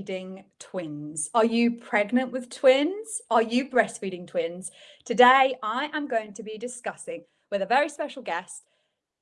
breastfeeding twins. Are you pregnant with twins? Are you breastfeeding twins? Today, I am going to be discussing with a very special guest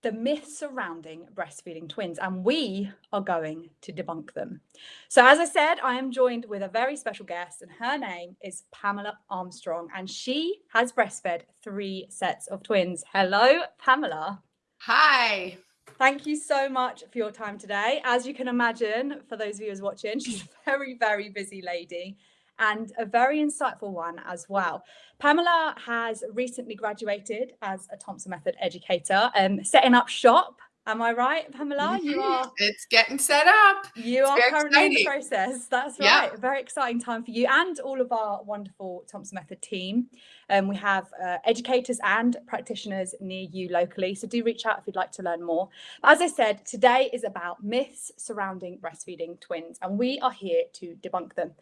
the myths surrounding breastfeeding twins, and we are going to debunk them. So, as I said, I am joined with a very special guest, and her name is Pamela Armstrong, and she has breastfed three sets of twins. Hello, Pamela. Hi. Thank you so much for your time today. As you can imagine, for those viewers watching, she's a very, very busy lady and a very insightful one as well. Pamela has recently graduated as a Thompson Method educator, um, setting up shop. Am I right, Pamela? You mm-hmm. are. It's getting set up. You it's are currently exciting. in the process. That's right. Yeah. A very exciting time for you and all of our wonderful Thompson Method team. Um, we have uh, educators and practitioners near you locally. So do reach out if you'd like to learn more. But as I said, today is about myths surrounding breastfeeding twins, and we are here to debunk them.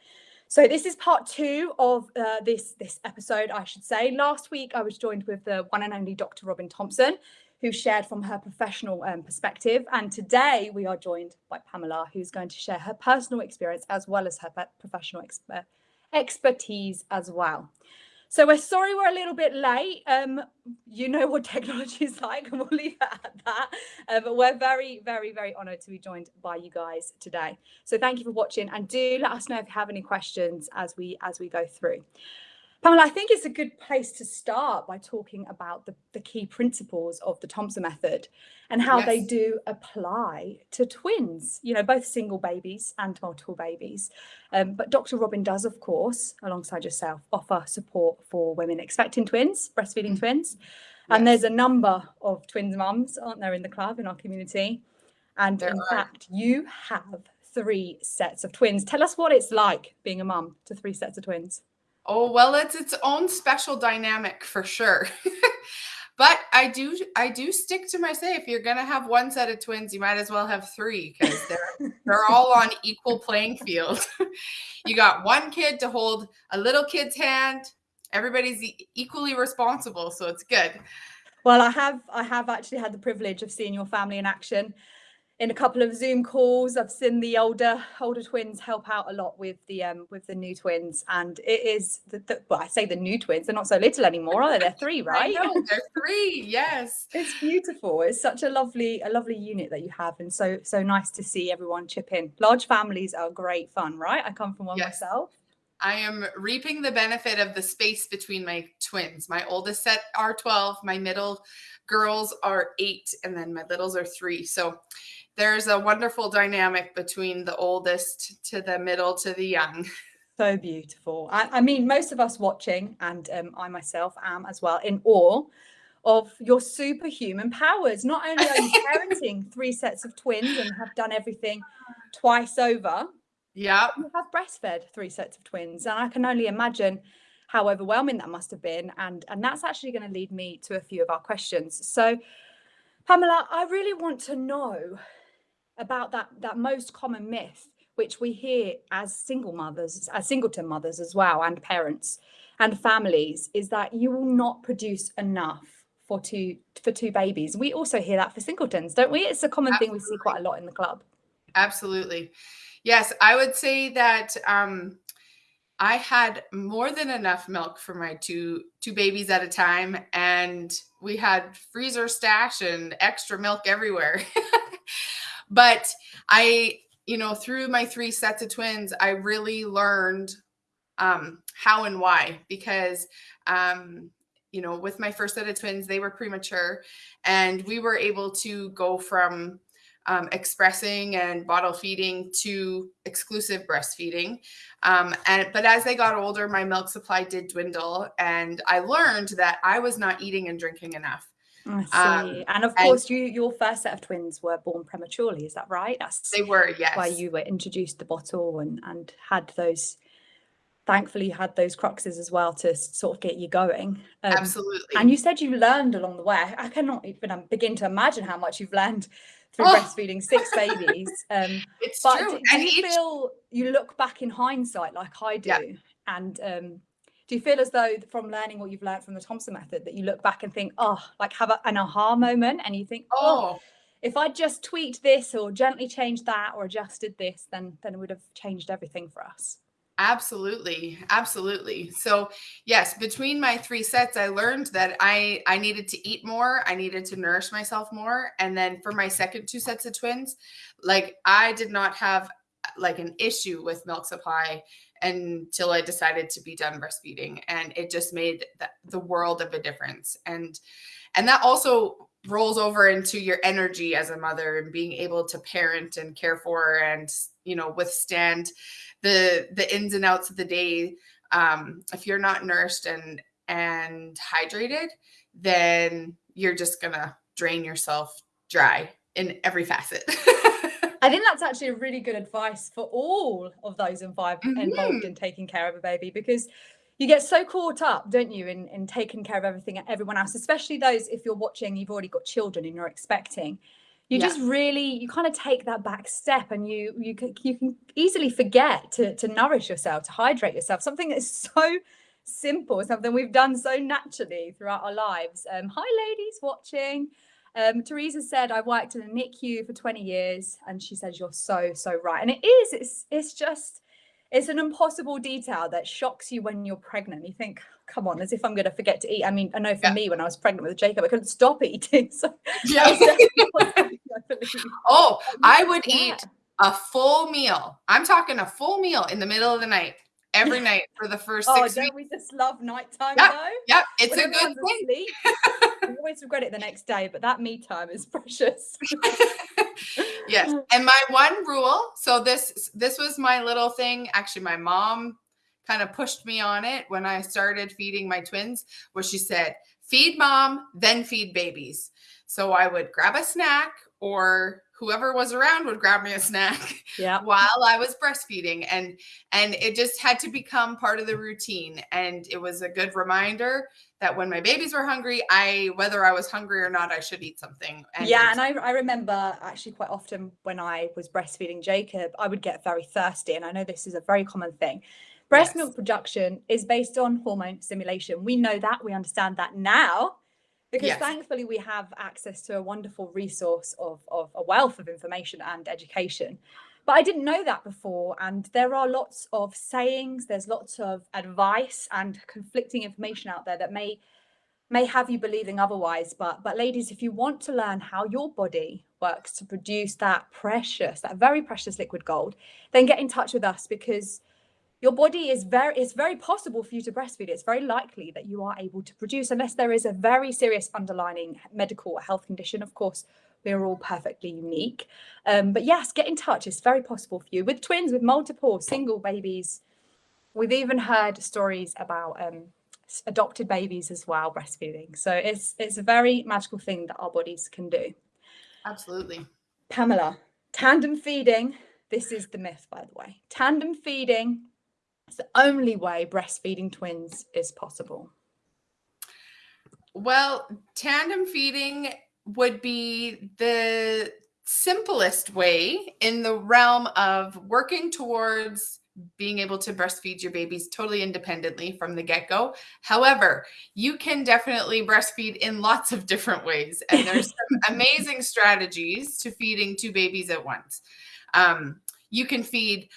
So this is part two of uh, this, this episode, I should say. Last week, I was joined with the one and only Dr. Robin Thompson, who shared from her professional um, perspective. And today we are joined by Pamela, who's going to share her personal experience as well as her professional exper expertise as well. So we're sorry we're a little bit late. Um, you know what technology is like, and we'll leave it at that. Uh, but we're very, very, very honoured to be joined by you guys today. So thank you for watching, and do let us know if you have any questions as we as we go through. Pamela, I think it's a good place to start by talking about the, the key principles of the Thompson method and how yes. they do apply to twins, you know, both single babies and multiple babies. Um, but Dr. Robin does, of course, alongside yourself, offer support for women expecting twins, breastfeeding mm. twins. Yes. And there's a number of twins mums, aren't there, in the club, in our community? And there in are. fact, you have three sets of twins. Tell us what it's like being a mum to three sets of twins. Oh, well, it's its own special dynamic for sure. but I do I do stick to my say if you're gonna have one set of twins, you might as well have three because they're they're all on equal playing field. you got one kid to hold a little kid's hand. Everybody's equally responsible, so it's good. Well, I have I have actually had the privilege of seeing your family in action in a couple of Zoom calls. I've seen the older older twins help out a lot with the um with the new twins, and it is the, the well, I say the new twins. They're not so little anymore, are they? They're three, right? Know, they're three. Yes, it's beautiful. It's such a lovely a lovely unit that you have, and so so nice to see everyone chip in. Large families are great fun, right? I come from one yes. myself. I am reaping the benefit of the space between my twins. My oldest set are 12, my middle girls are eight, and then my littles are three. So there's a wonderful dynamic between the oldest to the middle to the young. So beautiful. I, I mean, most of us watching, and um, I myself am as well, in awe of your superhuman powers. Not only are you parenting three sets of twins and have done everything twice over, yeah, you have breastfed three sets of twins, and I can only imagine how overwhelming that must have been. And and that's actually going to lead me to a few of our questions. So, Pamela, I really want to know about that that most common myth which we hear as single mothers as singleton mothers as well and parents and families is that you will not produce enough for two for two babies we also hear that for singletons don't we it's a common absolutely. thing we see quite a lot in the club absolutely yes i would say that um I had more than enough milk for my two two babies at a time and we had freezer stash and extra milk everywhere. But I, you know, through my three sets of twins, I really learned um, how and why because, um, you know, with my first set of twins, they were premature and we were able to go from um, expressing and bottle feeding to exclusive breastfeeding. Um, and but as they got older, my milk supply did dwindle, and I learned that I was not eating and drinking enough. I um, see. Um, and of course, and you your first set of twins were born prematurely. Is that right? That's they were. Yes. Why you were introduced the bottle and and had those. Thankfully, you had those cruxes as well to sort of get you going. Um, Absolutely. And you said you learned along the way. I cannot even um, begin to imagine how much you've learned through oh. breastfeeding six babies. Um, it's but true. Do, do you each... feel you look back in hindsight like I do, yeah. and um, do you feel as though from learning what you've learned from the Thompson method that you look back and think, oh, like have a, an aha moment and you think, oh, oh if I just tweaked this or gently changed that or adjusted this, then then it would have changed everything for us. Absolutely. Absolutely. So, yes, between my three sets I learned that I I needed to eat more, I needed to nourish myself more, and then for my second two sets of twins, like I did not have like an issue with milk supply until I decided to be done breastfeeding and it just made the, the world of a difference. And and that also rolls over into your energy as a mother and being able to parent and care for and you know withstand the the ins and outs of the day um if you're not nourished and and hydrated then you're just gonna drain yourself dry in every facet I think that's actually a really good advice for all of those involved, mm-hmm. involved in taking care of a baby because you get so caught up, don't you, in, in taking care of everything and everyone else, especially those if you're watching, you've already got children and you're expecting you yeah. just really you kind of take that back step and you you can, you can easily forget to to nourish yourself to hydrate yourself something that is so simple something we've done so naturally throughout our lives um, hi ladies watching um, Teresa said I worked in a NICU for 20 years and she says you're so so right and it is it's it's just it's an impossible detail that shocks you when you're pregnant. You think, come on, as if I'm going to forget to eat. I mean, I know for yeah. me, when I was pregnant with Jacob, I couldn't stop eating. So yeah. oh, I would yeah. eat a full meal. I'm talking a full meal in the middle of the night every night for the first oh, six don't weeks. we just love nighttime yep, though? Yep, it's a good thing. I always regret it the next day, but that me time is precious. yes. And my one rule, so this this was my little thing. Actually, my mom kind of pushed me on it when I started feeding my twins, where she said, feed mom, then feed babies. So I would grab a snack or whoever was around would grab me a snack yeah. while I was breastfeeding and and it just had to become part of the routine and it was a good reminder that when my babies were hungry I whether I was hungry or not I should eat something and yeah and I, I remember actually quite often when I was breastfeeding Jacob I would get very thirsty and I know this is a very common thing breast yes. milk production is based on hormone stimulation we know that we understand that now because yes. thankfully we have access to a wonderful resource of, of a wealth of information and education but i didn't know that before and there are lots of sayings there's lots of advice and conflicting information out there that may may have you believing otherwise but but ladies if you want to learn how your body works to produce that precious that very precious liquid gold then get in touch with us because your body is very it's very possible for you to breastfeed. It's very likely that you are able to produce unless there is a very serious underlining medical health condition. Of course we're all perfectly unique. Um, but yes get in touch. It's very possible for you. With twins with multiple single babies we've even heard stories about um, adopted babies as well breastfeeding. So it's it's a very magical thing that our bodies can do. Absolutely. Pamela tandem feeding. This is the myth by the way. Tandem feeding it's the only way breastfeeding twins is possible. Well, tandem feeding would be the simplest way in the realm of working towards being able to breastfeed your babies totally independently from the get go. However, you can definitely breastfeed in lots of different ways. And there's some amazing strategies to feeding two babies at once. Um, you can feed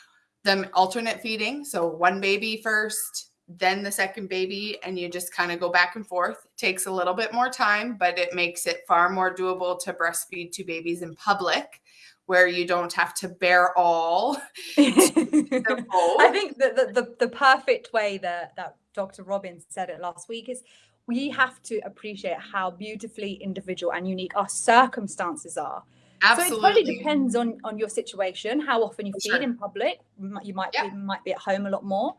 them alternate feeding. So one baby first, then the second baby, and you just kind of go back and forth. It takes a little bit more time, but it makes it far more doable to breastfeed two babies in public where you don't have to bear all. I think that the, the, the perfect way that, that Dr. Robbins said it last week is we have to appreciate how beautifully individual and unique our circumstances are. Absolutely. So it totally depends on on your situation, how often you feed sure. in public. You might yeah. be, might be at home a lot more.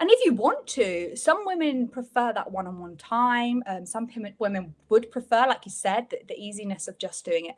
And if you want to, some women prefer that one-on-one time. Um, some women would prefer, like you said, the, the easiness of just doing it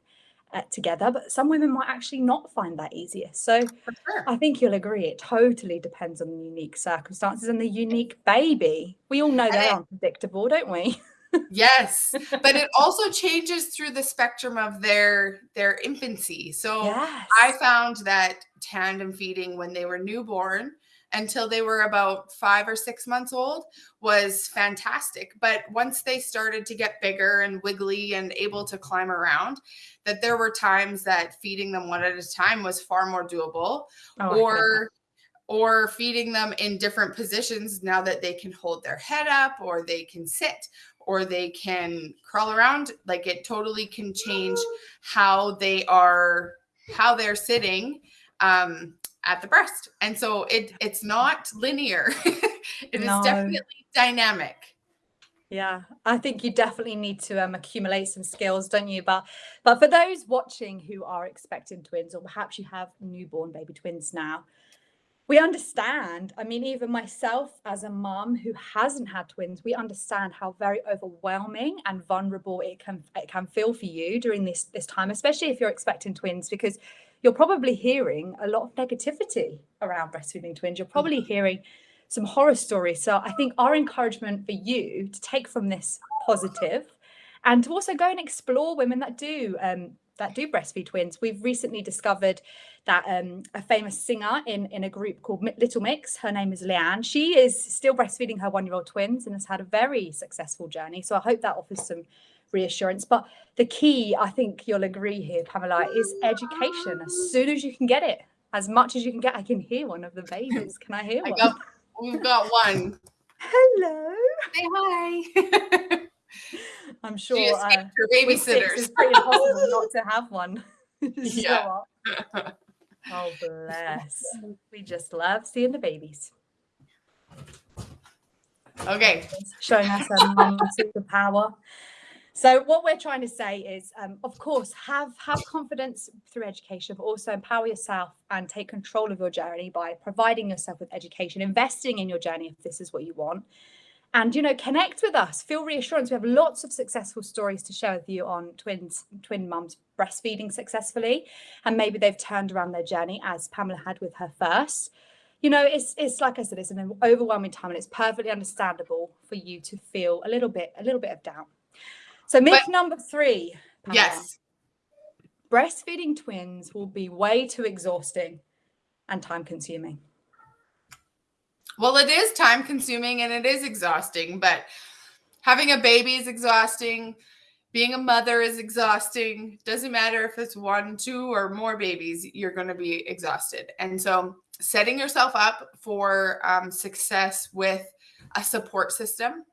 uh, together. But some women might actually not find that easier. So sure. I think you'll agree. It totally depends on the unique circumstances and the unique baby. We all know they're unpredictable, don't we? yes but it also changes through the spectrum of their their infancy so yes. i found that tandem feeding when they were newborn until they were about five or six months old was fantastic. But once they started to get bigger and wiggly and able to climb around, that there were times that feeding them one at a time was far more doable. Oh, or or feeding them in different positions now that they can hold their head up or they can sit or they can crawl around like it totally can change how they are how they're sitting um at the breast. And so it it's not linear. it no. is definitely dynamic. Yeah, I think you definitely need to um, accumulate some skills, don't you? But but for those watching who are expecting twins, or perhaps you have newborn baby twins now, we understand. I mean, even myself as a mum who hasn't had twins, we understand how very overwhelming and vulnerable it can it can feel for you during this this time, especially if you're expecting twins, because you're probably hearing a lot of negativity around breastfeeding twins. You're probably mm. hearing some horror stories. So I think our encouragement for you to take from this positive and to also go and explore women that do um, that do breastfeed twins. We've recently discovered that um, a famous singer in, in a group called Little Mix, her name is Leanne, she is still breastfeeding her one-year-old twins and has had a very successful journey. So I hope that offers some reassurance. But the key, I think you'll agree here, Pamela, is education. As soon as you can get it, as much as you can get, I can hear one of the babies. Can I hear one? I got, we've got one. Hello. Say hi. I'm sure she uh, babysitters. It's pretty impossible not to have one. yeah. oh bless. We just love seeing the babies. Okay. Showing us a mum superpower. So what we're trying to say is, um, of course, have have confidence through education, but also empower yourself and take control of your journey by providing yourself with education, investing in your journey if this is what you want. And you know, connect with us, feel reassurance. We have lots of successful stories to share with you on twins, twin mums breastfeeding successfully, and maybe they've turned around their journey as Pamela had with her first you know, it's it's like I said, it's an overwhelming time, and it's perfectly understandable for you to feel a little bit a little bit of doubt. So myth but, number three. Pamela, yes. Breastfeeding twins will be way too exhausting and time consuming. Well, it is time consuming and it is exhausting, but having a baby is exhausting. Being a mother is exhausting. Doesn't matter if it's one, two, or more babies, you're going to be exhausted. And so, setting yourself up for um, success with a support system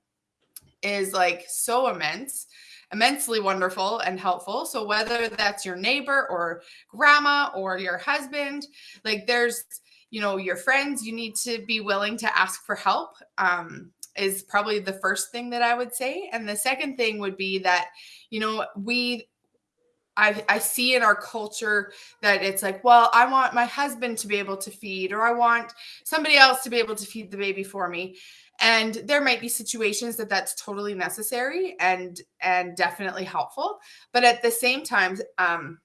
is like so immense immensely wonderful and helpful. So whether that's your neighbor or grandma or your husband, like there's, you know, your friends, you need to be willing to ask for help. Um, is probably the first thing that I would say. And the second thing would be that, you know, we I, I, see in our culture that it's like, well, I want my husband to be able to feed, or I want somebody else to be able to feed the baby for me and there might be situations that that's totally necessary and and definitely helpful but at the same time um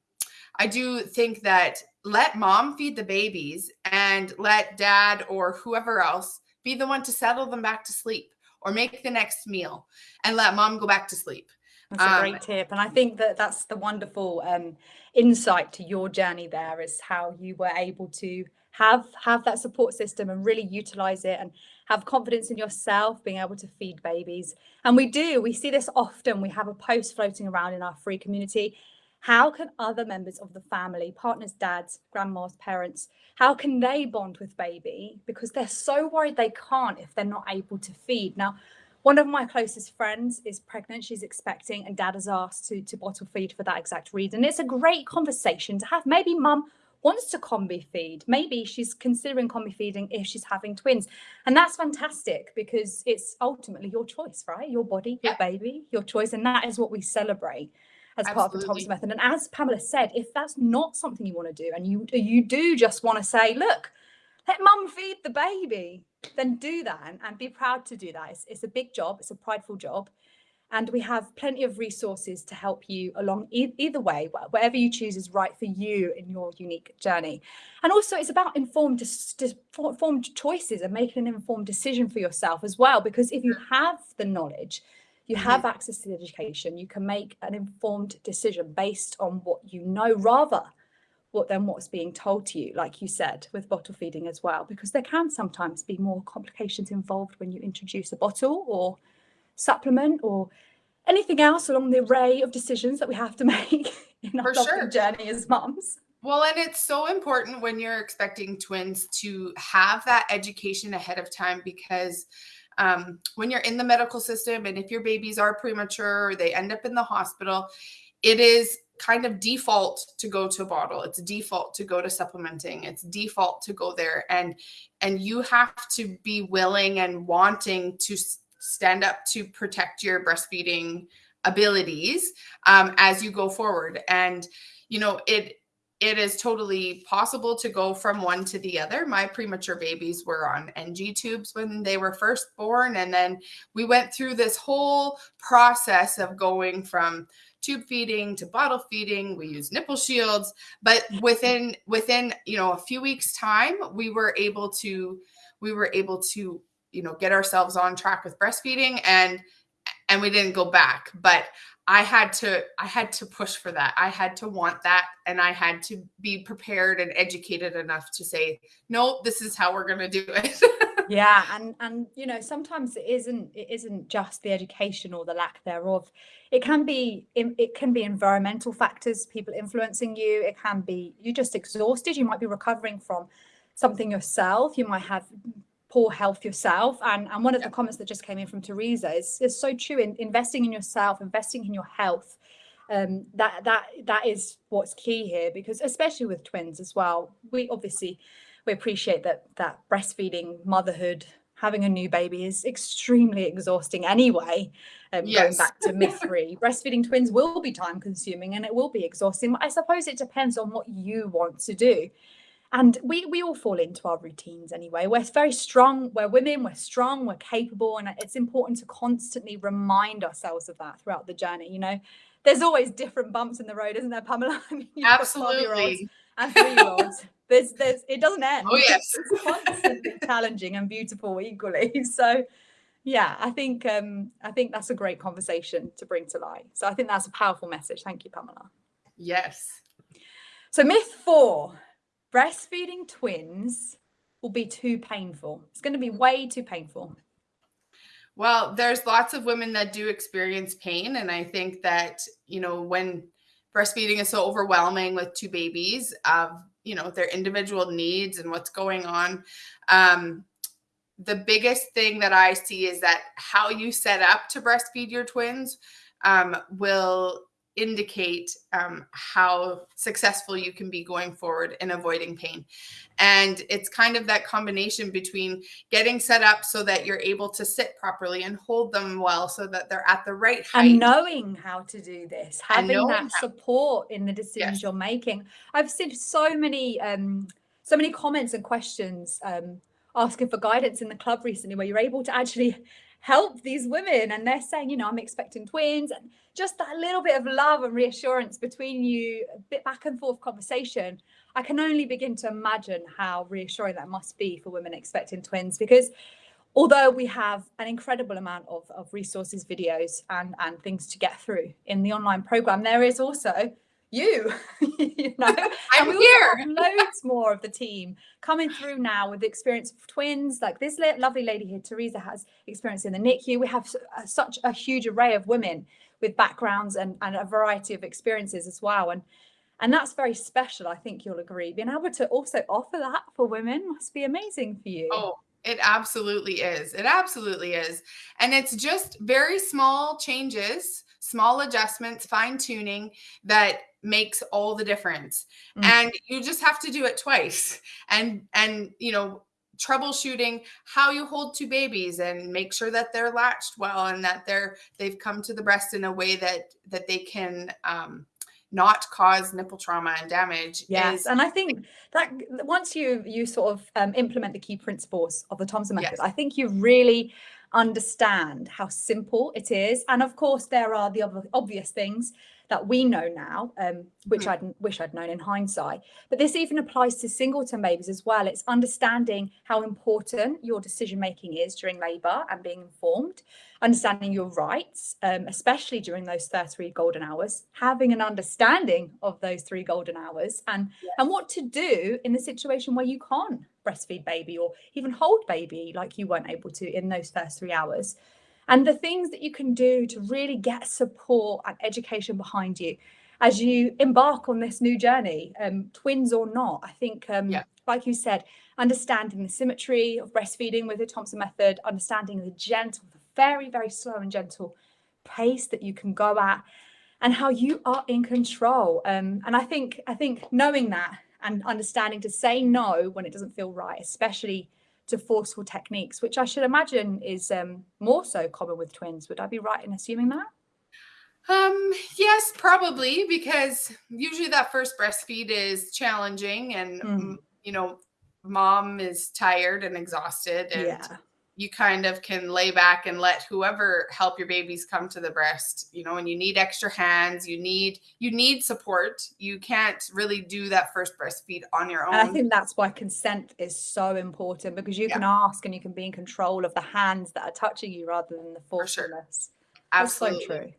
i do think that let mom feed the babies and let dad or whoever else be the one to settle them back to sleep or make the next meal and let mom go back to sleep. That's a great um, tip and i think that that's the wonderful um, insight to your journey there is how you were able to have have that support system and really utilize it and have confidence in yourself being able to feed babies. And we do we see this often we have a post floating around in our free community how can other members of the family partners dads grandmas parents how can they bond with baby because they're so worried they can't if they're not able to feed now one of my closest friends is pregnant she's expecting and dad has asked to to bottle feed for that exact reason it's a great conversation to have maybe mum wants to combi feed. Maybe she's considering combi feeding if she's having twins. And that's fantastic because it's ultimately your choice, right? Your body, your baby, your choice. And that is what we celebrate as Absolutely. part of the Thompson method. And as Pamela said, if that's not something you want to do and you you do just want to say, look, let mum feed the baby, then do that and, and be proud to do that. It's, it's a big job, it's a prideful job and we have plenty of resources to help you along e either way whatever you choose is right for you in your unique journey and also it's about informed informed choices and making an informed decision for yourself as well because if you have the knowledge you have mm -hmm. access to the education you can make an informed decision based on what you know rather what than what's being told to you, like you said, with bottle feeding as well, because there can sometimes be more complications involved when you introduce a bottle or supplement or anything else along the array of decisions that we have to make in our sure. journey as moms. Well, and it's so important when you're expecting twins to have that education ahead of time because um, when you're in the medical system and if your babies are premature or they end up in the hospital, it is kind of default to go to a bottle. It's default to go to supplementing. It's default to go there. And and you have to be willing and wanting to stand up to protect your breastfeeding abilities um, as you go forward. And you know it it is totally possible to go from one to the other. My premature babies were on NG tubes when they were first born. And then we went through this whole process of going from tube feeding to bottle feeding. We used nipple shields, but within within, you know, a few weeks time, we were able to we were able to, you know, get ourselves on track with breastfeeding and and we didn't go back. But I had to I had to push for that. I had to want that and I had to be prepared and educated enough to say, "No, this is how we're going to do it." yeah, and and you know, sometimes it isn't it isn't just the education or the lack thereof. It can be it can be environmental factors, people influencing you. It can be you're just exhausted. You might be recovering from something yourself. You might have poor health yourself. And, and one of the comments that just came in from Teresa is, is so true in investing in yourself, investing in your health. Um, that that that is what's key here because especially with twins as well, we obviously we appreciate that that breastfeeding, motherhood, having a new baby is extremely exhausting anyway. Um, yes. Going back to myth three, breastfeeding twins will be time consuming and it will be exhausting. But I suppose it depends on what you want to do and we we all fall into our routines anyway. We're very strong we're women we're strong we're capable and it's important to constantly remind ourselves of that throughout the journey you know? There's always different bumps in the road isn't there pamela? I mean, absolutely. and three-year-olds. There's there's it doesn't end. Oh yes. It's constantly challenging and beautiful equally. So yeah i think um i think that's a great conversation to bring to light. So i think that's a powerful message. Thank you pamela. Yes. So myth four breastfeeding twins will be too painful. It's going to be way too painful. Well, there's lots of women that do experience pain. And I think that, you know, when breastfeeding is so overwhelming with two babies of, you know, their individual needs and what's going on, um, the biggest thing that I see is that how you set up to breastfeed your twins um, will indicate um, how successful you can be going forward in avoiding pain. And it's kind of that combination between getting set up so that you're able to sit properly and hold them well so that they're at the right height. And knowing how to do this, having that support in the decisions yes. you're making. I've seen so many um, so many comments and questions um, asking for guidance in the club recently where you're able to actually help these women and they're saying you know i'm expecting twins and just that little bit of love and reassurance between you a bit back and forth conversation i can only begin to imagine how reassuring that must be for women expecting twins because although we have an incredible amount of, of resources videos and and things to get through in the online program there is also you, you know, I'm here. loads more of the team coming through now with the experience of twins. Like this lovely lady here, Teresa, has experience in the NICU. We have uh, such a huge array of women with backgrounds and, and a variety of experiences as well. And and that's very special. I think you'll agree. Being able to also offer that for women must be amazing for you. Oh, it absolutely is. It absolutely is. And it's just very small changes, small adjustments, fine tuning that makes all the difference mm. and you just have to do it twice and and you know troubleshooting how you hold two babies and make sure that they're latched well and that they're they've come to the breast in a way that that they can um, not cause nipple trauma and damage. Yes, is, and I think that once you you sort of um, implement the key principles of the Thompson method, yes. I think you really understand how simple it is. And of course, there are the other obvious things that we know now, um, which mm-hmm. I wish I'd known in hindsight. But this even applies to singleton babies as well. It's understanding how important your decision making is during labour and being informed, understanding your rights, um, especially during those first three golden hours, having an understanding of those three golden hours, and yes. and what to do in the situation where you can't breastfeed baby or even hold baby like you weren't able to in those first three hours and the things that you can do to really get support and education behind you as you embark on this new journey, um, twins or not. I think, um, yeah. like you said, understanding the symmetry of breastfeeding with the Thompson method, understanding the gentle, the very, very slow and gentle pace that you can go at, and how you are in control. Um, and I think, I think knowing that and understanding to say no when it doesn't feel right, especially to forceful techniques, which I should imagine is um, more so common with twins. Would I be right in assuming that? Um, yes, probably, because usually that first breastfeed is challenging and, mm. you know, mom is tired and exhausted and yeah you kind of can lay back and let whoever help your babies come to the breast you know and you need extra hands you need you need support. You can't really do that first breastfeed on your own and i think that's why consent is so important because you yeah. can ask and you can be in control of the hands that are touching you rather than the forcefulness sure. absolutely so true.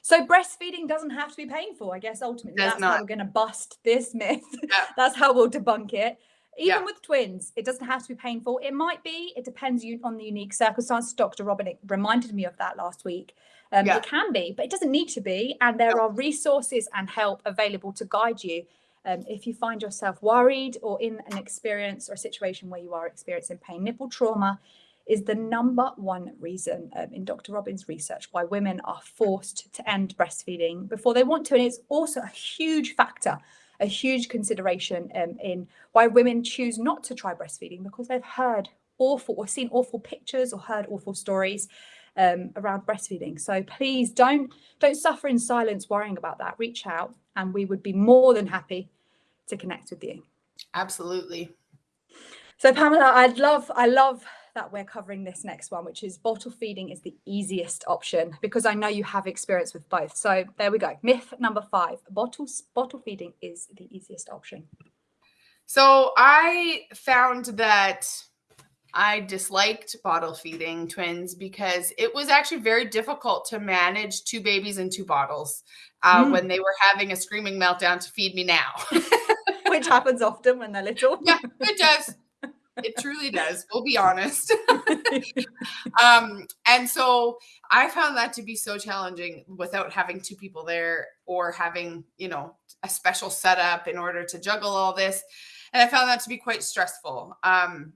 So breastfeeding doesn't have to be painful i guess ultimately. That's how we're going to bust this myth. Yeah. that's how we'll debunk it even yeah. with twins, it doesn't have to be painful. It might be, it depends on the unique circumstances. Dr. Robin reminded me of that last week. Um, yeah. It can be, but it doesn't need to be. And there are resources and help available to guide you um, if you find yourself worried or in an experience or a situation where you are experiencing pain. Nipple trauma is the number one reason um, in Dr. Robin's research why women are forced to end breastfeeding before they want to. And it's also a huge factor a huge consideration um, in why women choose not to try breastfeeding because they've heard awful or seen awful pictures or heard awful stories um, around breastfeeding. So please don't don't suffer in silence worrying about that. Reach out and we would be more than happy to connect with you. Absolutely. So Pamela, I'd love I love that we're covering this next one, which is bottle feeding is the easiest option because I know you have experience with both. So there we go. Myth number five, bottles, bottle feeding is the easiest option. So I found that I disliked bottle feeding twins because it was actually very difficult to manage two babies in two bottles uh, mm. when they were having a screaming meltdown to feed me now. Which happens often when they're little. yeah, it does it truly does. We'll be honest. um, and so I found that to be so challenging without having two people there or having, you know, a special setup in order to juggle all this. And I found that to be quite stressful. Um,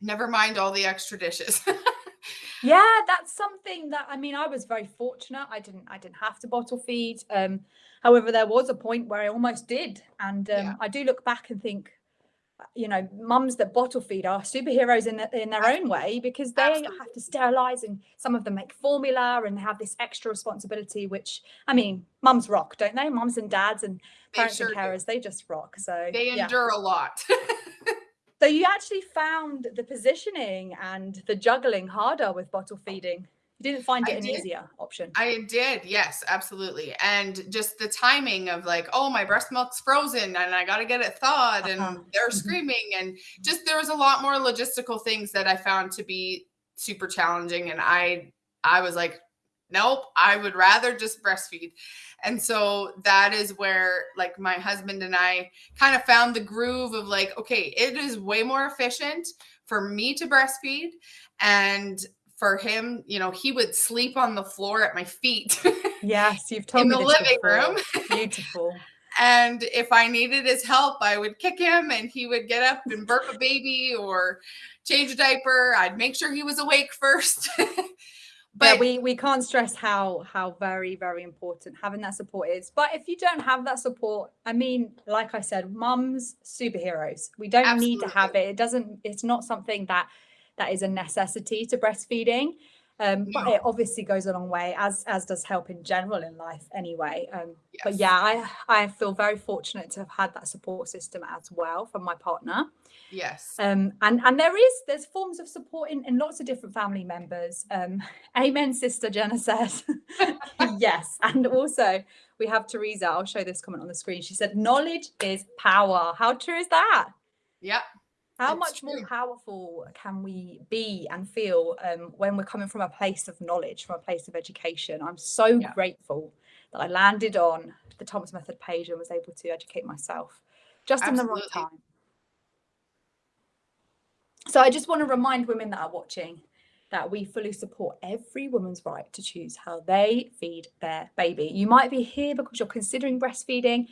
never mind all the extra dishes. yeah, that's something that I mean, I was very fortunate. I didn't I didn't have to bottle feed. Um, however, there was a point where I almost did. And um, yeah. I do look back and think, you know, mums that bottle feed are superheroes in, in their own way because they Absolutely. have to sterilize and some of them make formula and have this extra responsibility, which I mean, mums rock, don't they? Mums and dads and parents sure and carers, do. they just rock. So they endure yeah. a lot. so you actually found the positioning and the juggling harder with bottle feeding. You didn't find it I an did. easier option. I did, yes, absolutely. And just the timing of like, oh, my breast milk's frozen and I got to get it thawed, uh-huh. and they're mm-hmm. screaming, and just there was a lot more logistical things that I found to be super challenging. And I, I was like, nope, I would rather just breastfeed. And so that is where like my husband and I kind of found the groove of like, okay, it is way more efficient for me to breastfeed and for him, you know, he would sleep on the floor at my feet. Yes, you've told me in me the living room. Beautiful. and if I needed his help, I would kick him and he would get up and burp a baby or change a diaper. I'd make sure he was awake first. but yeah, we we can't stress how how very very important having that support is. But if you don't have that support, I mean, like I said, mums superheroes. We don't Absolutely. need to have it. It doesn't. It's not something that that is a necessity to breastfeeding. Um, but it obviously goes a long way, as as does help in general in life anyway. Um, yes. But yeah, I I feel very fortunate to have had that support system as well from my partner. Yes. Um, and and there is there's forms of support in, in lots of different family members. Um, amen, sister Jenna says. yes, and also we have Teresa. I'll show this comment on the screen. She said, "Knowledge is power." How true is that? Yeah. How much more powerful can we be and feel um, when we're coming from a place of knowledge, from a place of education? I'm so yeah. grateful that I landed on the Thompson Method page and was able to educate myself just Absolutely. in the right time. So I just want to remind women that are watching that we fully support every woman's right to choose how they feed their baby. You might be here because you're considering breastfeeding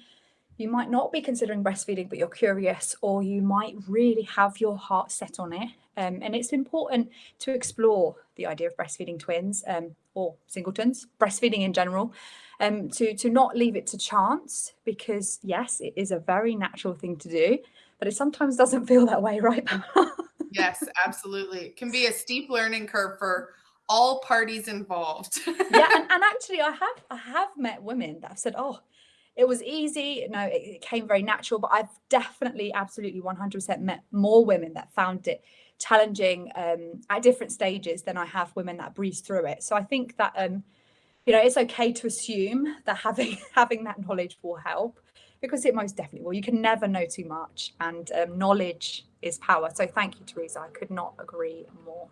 you might not be considering breastfeeding, but you're curious, or you might really have your heart set on it. Um, and it's important to explore the idea of breastfeeding twins um, or singletons, breastfeeding in general, um, to, to not leave it to chance, because yes, it is a very natural thing to do, but it sometimes doesn't feel that way, right? yes, absolutely. It can be a steep learning curve for all parties involved. yeah, and, and actually I have I have met women that have said, oh, it was easy no it, it came very natural but i've definitely absolutely 100% met more women that found it challenging um, at different stages than i have women that breeze through it. So i think that um, you know it's okay to assume that having having that knowledge will help because it most definitely will. You can never know too much and um, knowledge is power. So thank you teresa. I could not agree more.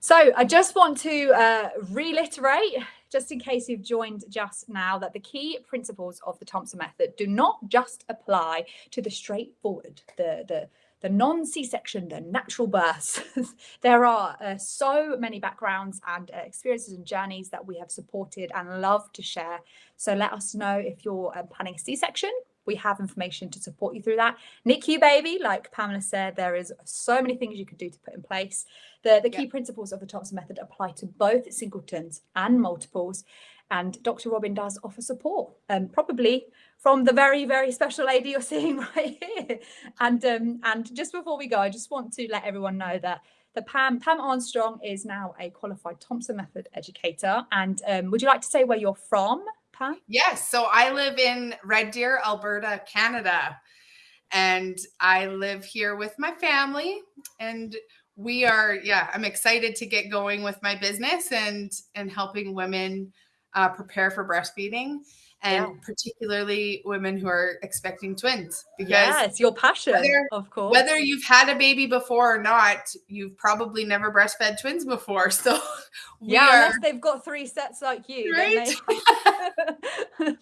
So I just want to uh, reiterate, just in case you've joined just now, that the key principles of the Thompson method do not just apply to the straightforward, the, the, the non-C-section, the natural births. there are uh, so many backgrounds and uh, experiences and journeys that we have supported and love to share. So let us know if you're um, planning a C-section we have information to support you through that. NICU baby, like Pamela said, there is so many things you can do to put in place. The, the key yeah. principles of the Thompson method apply to both singletons and multiples. And Dr. Robin does offer support, um, probably from the very, very special lady you're seeing right here. And um, and just before we go, I just want to let everyone know that the Pam Pam Armstrong is now a qualified Thompson Method educator. And um, would you like to say where you're from, Huh? Yes. So I live in Red Deer, Alberta, Canada. And I live here with my family. And we are, yeah, I'm excited to get going with my business and and helping women uh, prepare for breastfeeding and yeah. particularly women who are expecting twins because it's your passion whether, of course whether you've had a baby before or not you've probably never breastfed twins before so yeah are, unless they've got three sets like you right?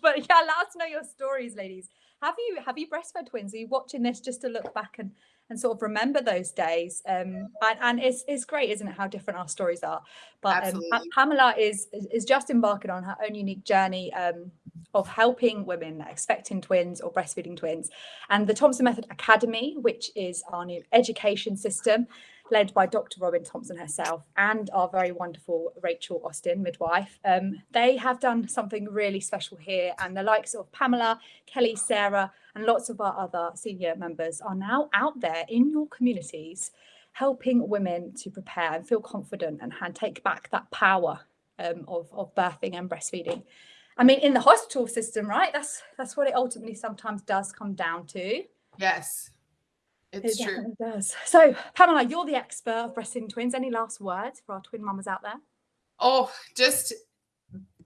but yeah let us know your stories ladies have you have you breastfed twins are you watching this just to look back and and sort of remember those days. Um, and, and it's, it's great, isn't it, how different our stories are. But um, Pamela is, is just embarking on her own unique journey um, of helping women expecting twins or breastfeeding twins. And the Thompson Method Academy, which is our new education system, led by Dr. Robin Thompson herself and our very wonderful Rachel Austin, midwife. Um, they have done something really special here and the likes of Pamela, Kelly, Sarah, and lots of our other senior members are now out there in your communities helping women to prepare and feel confident and, take back that power um, of, of birthing and breastfeeding. I mean, in the hospital system, right? That's that's what it ultimately sometimes does come down to. Yes. It's it true. does. So, Pamela, you're the expert of breastfeeding twins. Any last words for our twin mamas out there? Oh, just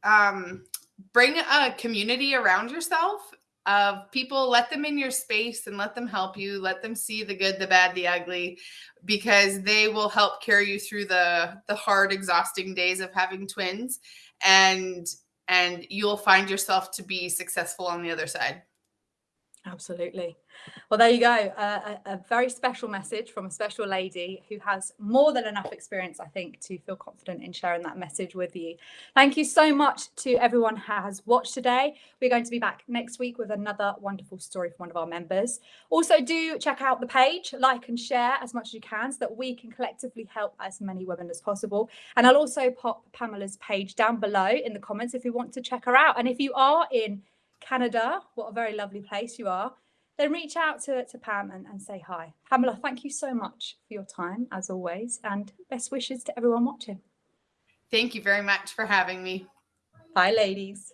um, bring a community around yourself of people. Let them in your space and let them help you. Let them see the good, the bad, the ugly, because they will help carry you through the the hard, exhausting days of having twins, and and you'll find yourself to be successful on the other side. Absolutely. Well, there you go. Uh, a, a, very special message from a special lady who has more than enough experience, I think, to feel confident in sharing that message with you. Thank you so much to everyone who has watched today. We're going to be back next week with another wonderful story from one of our members. Also, do check out the page, like and share as much as you can so that we can collectively help as many women as possible. And I'll also pop Pamela's page down below in the comments if you want to check her out. And if you are in Canada, what a very lovely place you are, then reach out to, to Pam and, and say hi. Pamela, thank you so much for your time, as always, and best wishes to everyone watching. Thank you very much for having me. Bye, ladies.